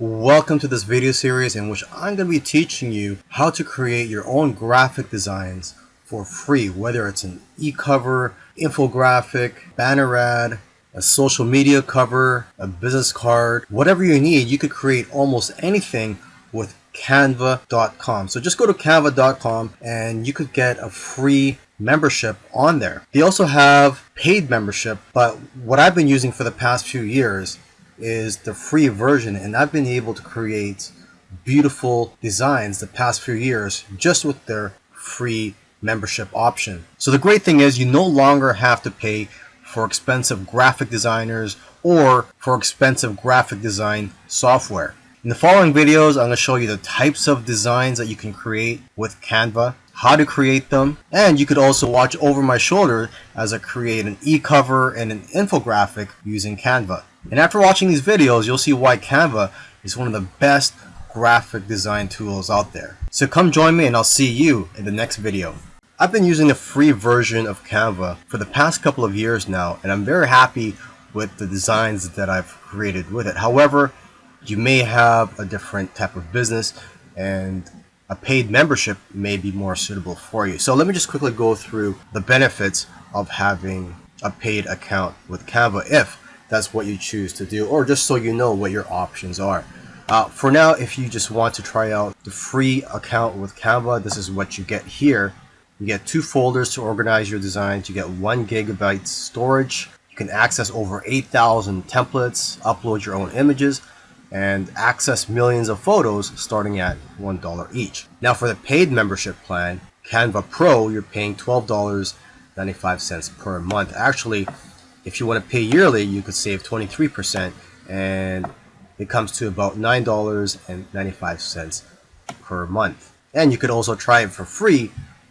Welcome to this video series in which I'm going to be teaching you how to create your own graphic designs for free, whether it's an e-cover, infographic, banner ad, a social media cover, a business card, whatever you need, you could create almost anything with canva.com. So just go to canva.com and you could get a free membership on there. They also have paid membership, but what I've been using for the past few years is the free version and I've been able to create beautiful designs the past few years just with their free membership option. So the great thing is you no longer have to pay for expensive graphic designers or for expensive graphic design software. In the following videos, I'm going to show you the types of designs that you can create with Canva, how to create them, and you could also watch over my shoulder as I create an e-cover and an infographic using Canva. And after watching these videos, you'll see why Canva is one of the best graphic design tools out there. So come join me and I'll see you in the next video. I've been using the free version of Canva for the past couple of years now and I'm very happy with the designs that I've created with it. However, you may have a different type of business and a paid membership may be more suitable for you. So let me just quickly go through the benefits of having a paid account with Canva if that's what you choose to do or just so you know what your options are. Uh, for now, if you just want to try out the free account with Canva, this is what you get here. You get two folders to organize your designs. You get one gigabyte storage. You can access over 8,000 templates, upload your own images, and access millions of photos starting at $1 each. Now for the paid membership plan, Canva Pro, you're paying $12.95 per month. Actually, if you want to pay yearly, you could save 23% and it comes to about $9.95 per month. And you could also try it for free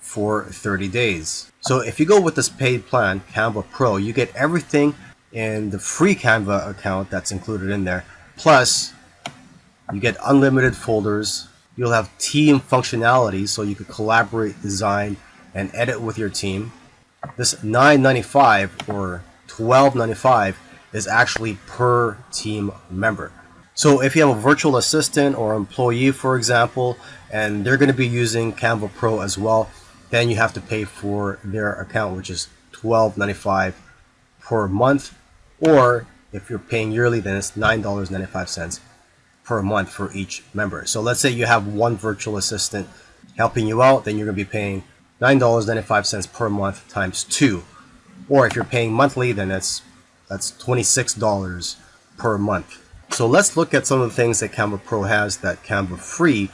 for 30 days. So if you go with this paid plan, Canva Pro, you get everything in the free Canva account that's included in there Plus, you get unlimited folders. You'll have team functionality so you can collaborate, design, and edit with your team. This $9.95 or $12.95 is actually per team member. So if you have a virtual assistant or employee, for example, and they're going to be using Canva Pro as well, then you have to pay for their account, which is $12.95 per month. Or if you're paying yearly, then it's $9.95 per month for each member. So let's say you have one virtual assistant helping you out, then you're going to be paying $9.95 per month times two. Or if you're paying monthly, then that's that's $26 per month. So let's look at some of the things that Canva Pro has that Canva Free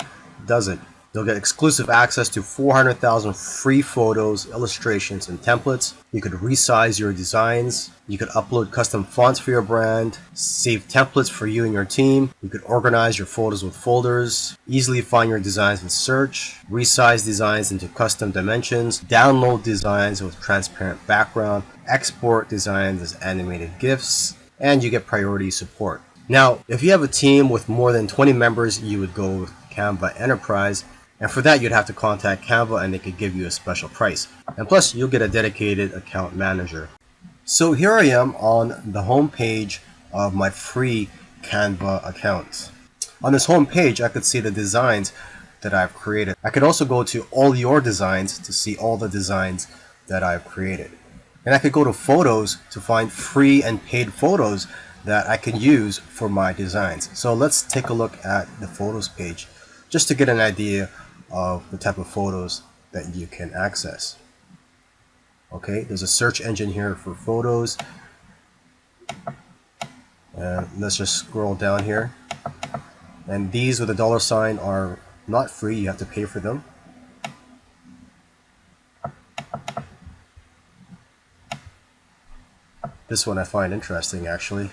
doesn't. You'll get exclusive access to 400,000 free photos, illustrations, and templates. You could resize your designs. You could upload custom fonts for your brand, save templates for you and your team. You could organize your photos with folders, easily find your designs with search, resize designs into custom dimensions, download designs with transparent background, export designs as animated GIFs, and you get priority support. Now, if you have a team with more than 20 members, you would go with Canva Enterprise and for that, you'd have to contact Canva and they could give you a special price. And plus, you'll get a dedicated account manager. So here I am on the home page of my free Canva account. On this home page, I could see the designs that I've created. I could also go to all your designs to see all the designs that I've created. And I could go to photos to find free and paid photos that I can use for my designs. So let's take a look at the photos page just to get an idea of the type of photos that you can access. Okay, there's a search engine here for photos. And let's just scroll down here. And these with a dollar sign are not free, you have to pay for them. This one I find interesting actually.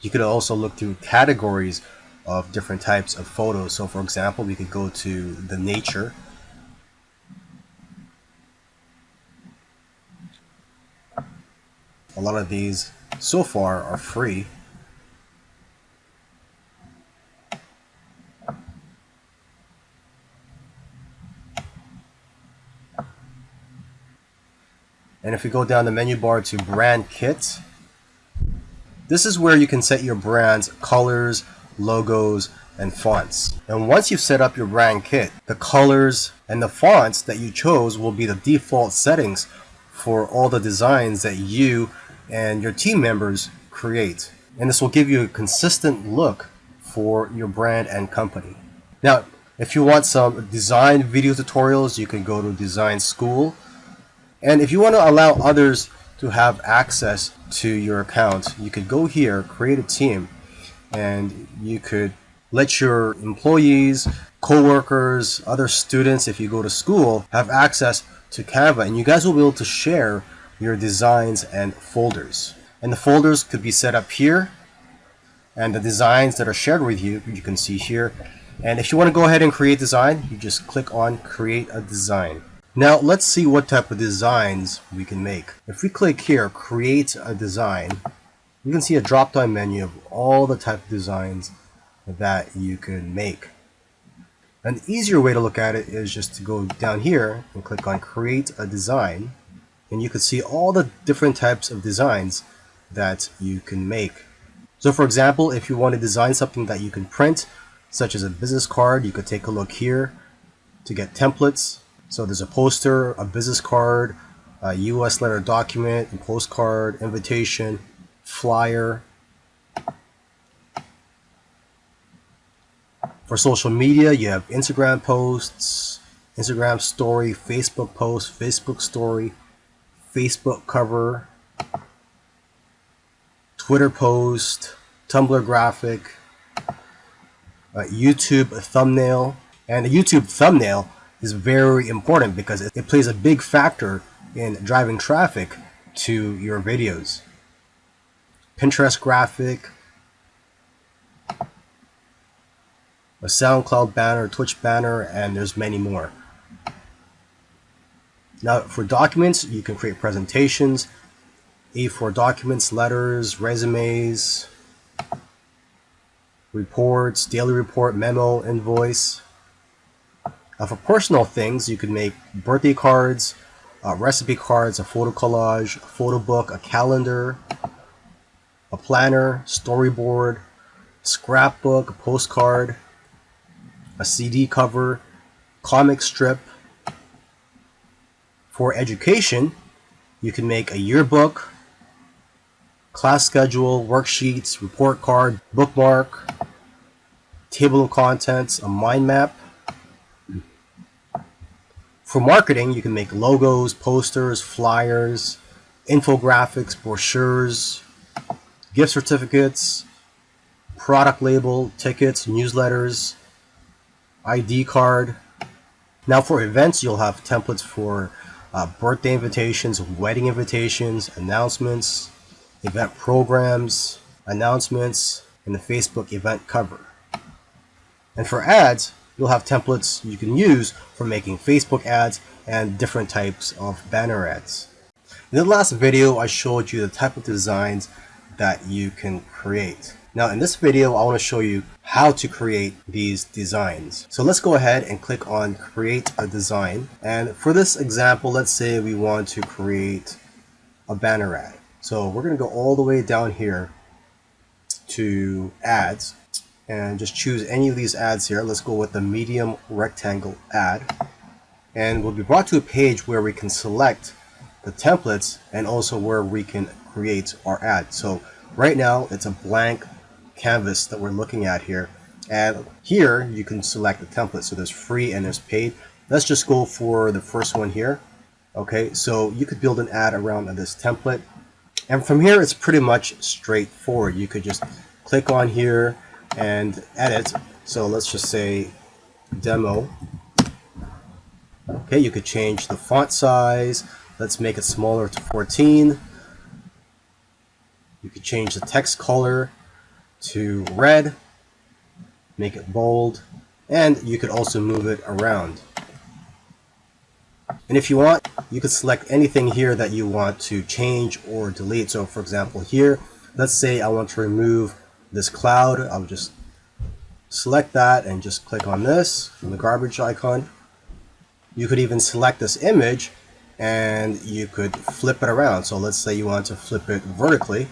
You could also look through categories of different types of photos. So for example, we could go to the nature. A lot of these so far are free. And if we go down the menu bar to brand kit, this is where you can set your brand's colors, logos, and fonts. And once you've set up your brand kit, the colors and the fonts that you chose will be the default settings for all the designs that you and your team members create. And this will give you a consistent look for your brand and company. Now, if you want some design video tutorials, you can go to Design School. And if you want to allow others to have access to your account, you could go here, create a team, and you could let your employees, co-workers, other students, if you go to school, have access to Canva. And you guys will be able to share your designs and folders. And the folders could be set up here. And the designs that are shared with you, you can see here. And if you want to go ahead and create design, you just click on create a design. Now let's see what type of designs we can make. If we click here, create a design, you can see a drop-down menu of all the type of designs that you can make. An easier way to look at it is just to go down here and click on create a design and you can see all the different types of designs that you can make. So for example, if you want to design something that you can print such as a business card. You could take a look here to get templates. So there's a poster, a business card, a US letter document, a postcard, invitation, flyer. For social media, you have Instagram posts, Instagram story, Facebook post, Facebook story, Facebook cover, Twitter post, Tumblr graphic, uh, a YouTube thumbnail. And the YouTube thumbnail is very important because it plays a big factor in driving traffic to your videos. Pinterest graphic, a SoundCloud banner, Twitch banner, and there's many more. Now for documents, you can create presentations, A4 documents, letters, resumes, reports, daily report, memo, invoice. Uh, for personal things, you could make birthday cards, uh, recipe cards, a photo collage, a photo book, a calendar, a planner, storyboard, scrapbook, a postcard, a CD cover, comic strip. For education, you can make a yearbook, class schedule, worksheets, report card, bookmark, table of contents, a mind map. For marketing, you can make logos, posters, flyers, infographics, brochures, gift certificates, product label, tickets, newsletters, ID card. Now for events, you'll have templates for uh, birthday invitations, wedding invitations, announcements, event programs, announcements, and the Facebook event cover. And for ads, you'll have templates you can use for making Facebook ads and different types of banner ads. In the last video, I showed you the type of designs that you can create. Now in this video, I want to show you how to create these designs. So let's go ahead and click on create a design. And for this example, let's say we want to create a banner ad. So we're going to go all the way down here to ads and just choose any of these ads here. Let's go with the medium rectangle ad. And we'll be brought to a page where we can select the templates and also where we can create our ad. So right now it's a blank canvas that we're looking at here. And here you can select the template. So there's free and there's paid. Let's just go for the first one here. Okay, so you could build an ad around this template. And from here, it's pretty much straightforward. You could just click on here, and edit. So let's just say demo. Okay, you could change the font size. Let's make it smaller to 14. You could change the text color to red, make it bold, and you could also move it around. And if you want, you could select anything here that you want to change or delete. So for example here, let's say I want to remove this cloud. I'll just select that and just click on this from the garbage icon. You could even select this image and you could flip it around. So let's say you want to flip it vertically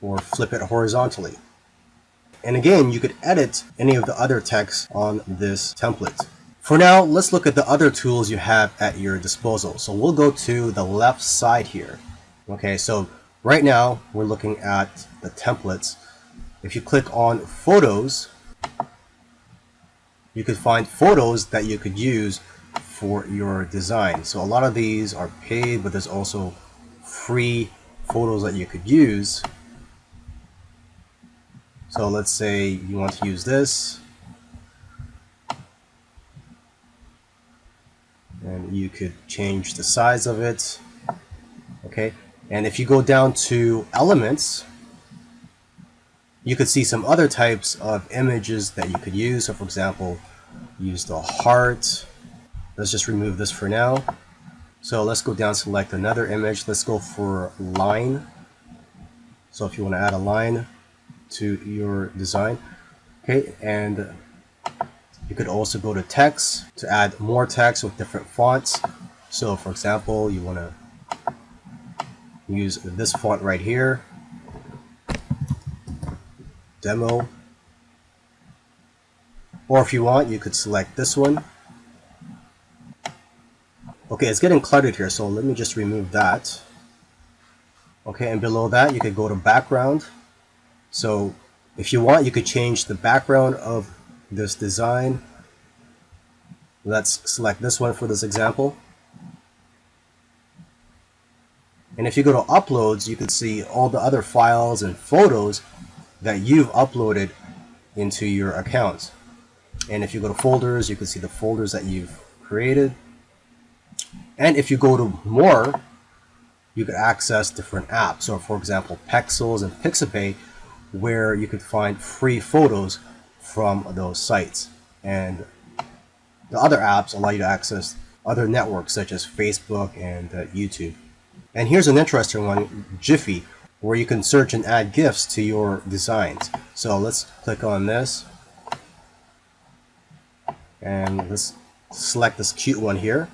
or flip it horizontally. And again, you could edit any of the other text on this template. For now, let's look at the other tools you have at your disposal. So we'll go to the left side here. Okay, so right now we're looking at the templates. If you click on photos, you could find photos that you could use for your design. So a lot of these are paid, but there's also free photos that you could use. So let's say you want to use this. And you could change the size of it. Okay, and if you go down to elements, you could see some other types of images that you could use. So for example, use the heart. Let's just remove this for now. So let's go down, select another image. Let's go for line. So if you want to add a line to your design, okay, and you could also go to text to add more text with different fonts. So for example, you want to use this font right here demo. Or if you want, you could select this one. Okay, it's getting cluttered here, so let me just remove that. Okay, and below that, you could go to background. So if you want, you could change the background of this design. Let's select this one for this example. And if you go to uploads, you can see all the other files and photos that you've uploaded into your account. And if you go to folders, you can see the folders that you've created. And if you go to more, you can access different apps. So for example, Pexels and Pixabay, where you could find free photos from those sites. And the other apps allow you to access other networks such as Facebook and uh, YouTube. And here's an interesting one, GIPHY, where you can search and add GIFs to your designs. So let's click on this and let's select this cute one here.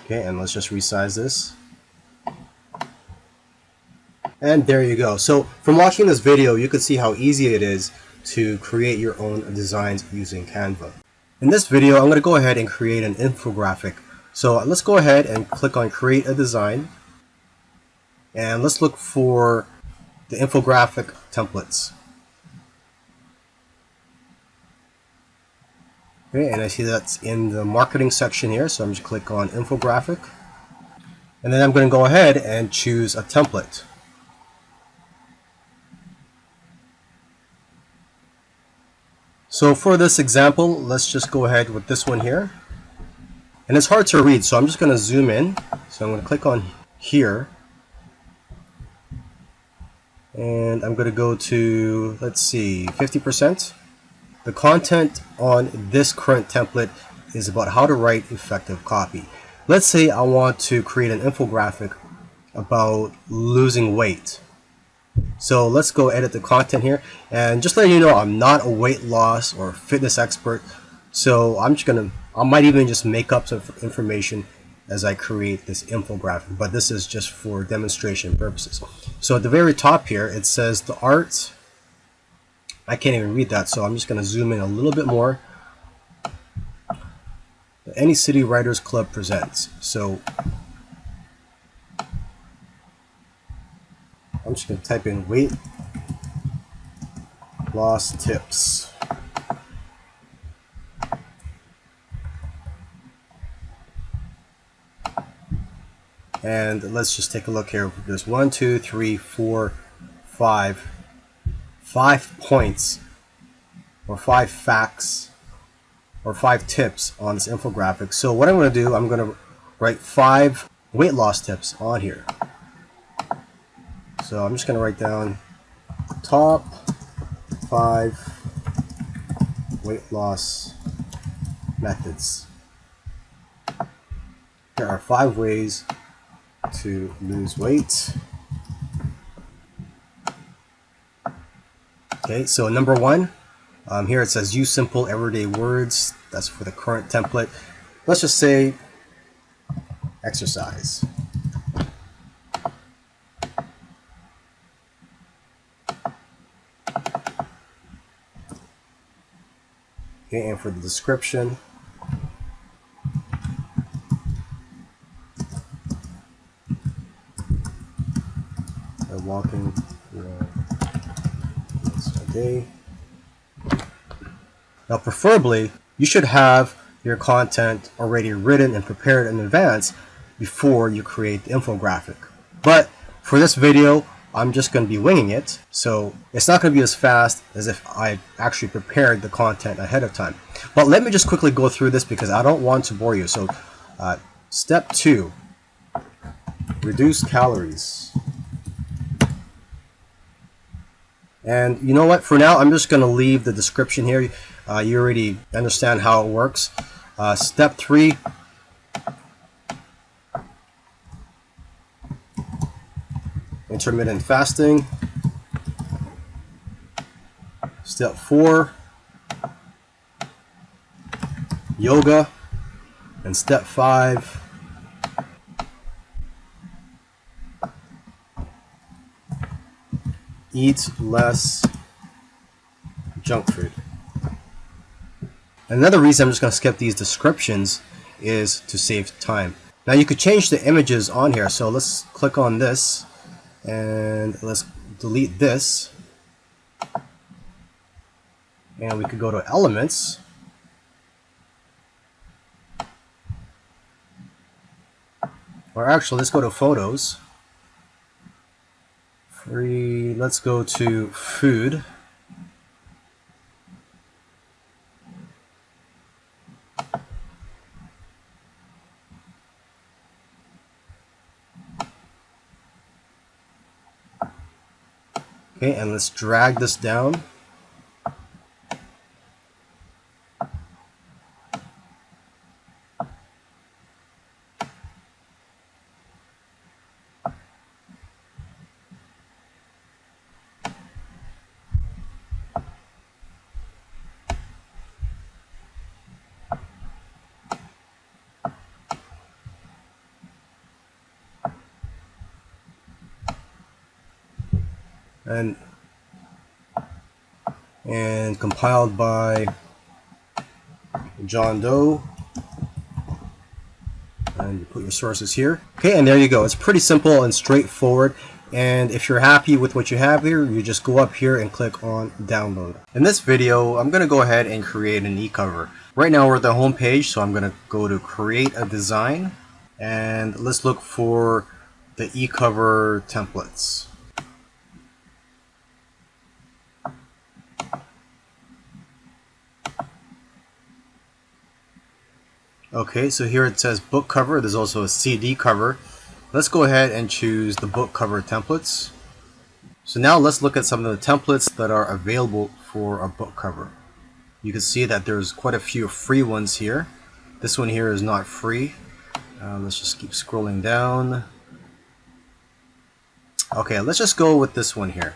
Okay, and let's just resize this. And there you go. So from watching this video, you can see how easy it is to create your own designs using Canva. In this video, I'm going to go ahead and create an infographic. So let's go ahead and click on create a design. And let's look for the infographic templates. Okay, and I see that's in the marketing section here, so I'm just click on infographic. And then I'm going to go ahead and choose a template. So for this example, let's just go ahead with this one here. And it's hard to read, so I'm just going to zoom in. So I'm going to click on here and I'm going to go to, let's see, 50%. The content on this current template is about how to write effective copy. Let's say I want to create an infographic about losing weight. So let's go edit the content here and just letting you know I'm not a weight loss or fitness expert. So I'm just gonna, I might even just make up some information as I create this infographic, but this is just for demonstration purposes. So at the very top here, it says the art. I can't even read that, so I'm just going to zoom in a little bit more. Any City Writers Club presents. So I'm just going to type in weight loss tips. And let's just take a look here. There's one, two, three, four, five, five points or five facts or five tips on this infographic. So what I'm going to do, I'm going to write five weight loss tips on here. So I'm just going to write down top five weight loss methods. There are five ways to lose weight. Okay, so number one, um, here it says use simple everyday words. That's for the current template. let's just say exercise. Okay, and for the description, walking you know, a day. Now, preferably, you should have your content already written and prepared in advance before you create the infographic. But for this video, I'm just going to be winging it, so it's not going to be as fast as if I actually prepared the content ahead of time. But let me just quickly go through this because I don't want to bore you. So, uh, step two, reduce calories. And you know what? For now, I'm just going to leave the description here. Uh, you already understand how it works. Uh, step three, intermittent fasting. Step four, yoga. And step five, eat less junk food. Another reason I'm just going to skip these descriptions is to save time. Now you could change the images on here. So let's click on this and let's delete this. And we could go to elements. Or actually, let's go to photos. Free, let's go to food. Okay, and let's drag this down. And and compiled by John Doe. And you put your sources here. Okay and there you go. It's pretty simple and straightforward. And if you're happy with what you have here you just go up here and click on download. In this video I'm gonna go ahead and create an e-cover. Right now we're at the home page so I'm gonna go to create a design. And let's look for the e-cover templates Okay, so here it says book cover. There's also a CD cover. Let's go ahead and choose the book cover templates. So now let's look at some of the templates that are available for a book cover. You can see that there's quite a few free ones here. This one here is not free. Uh, let's just keep scrolling down. Okay, let's just go with this one here.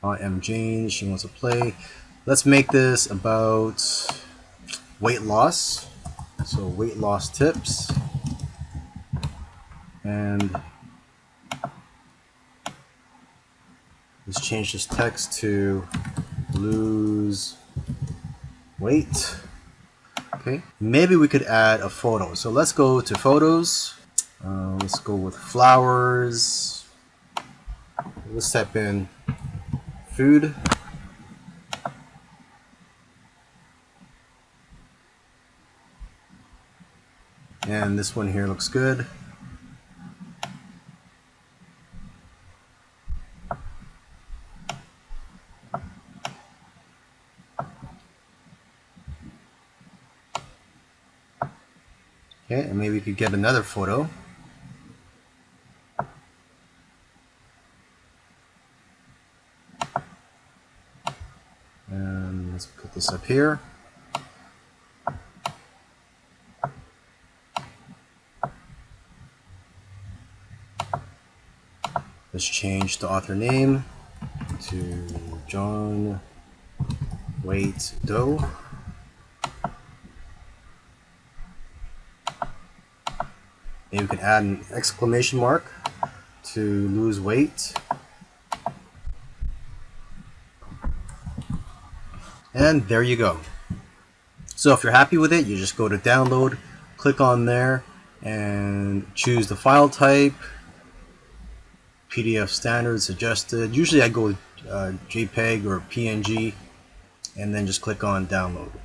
I am Jane, she wants to play. Let's make this about weight loss. So weight loss tips. And let's change this text to lose weight. Okay, maybe we could add a photo. So let's go to photos. Uh, let's go with flowers. Let's type in food. And this one here looks good. Okay, and maybe we could get another photo. And let's put this up here. Let's change the author name to John Waite Doe. Maybe we can add an exclamation mark to lose weight. And there you go. So if you're happy with it, you just go to download, click on there, and choose the file type, PDF standard suggested. Usually I go with uh, JPEG or PNG, and then just click on download.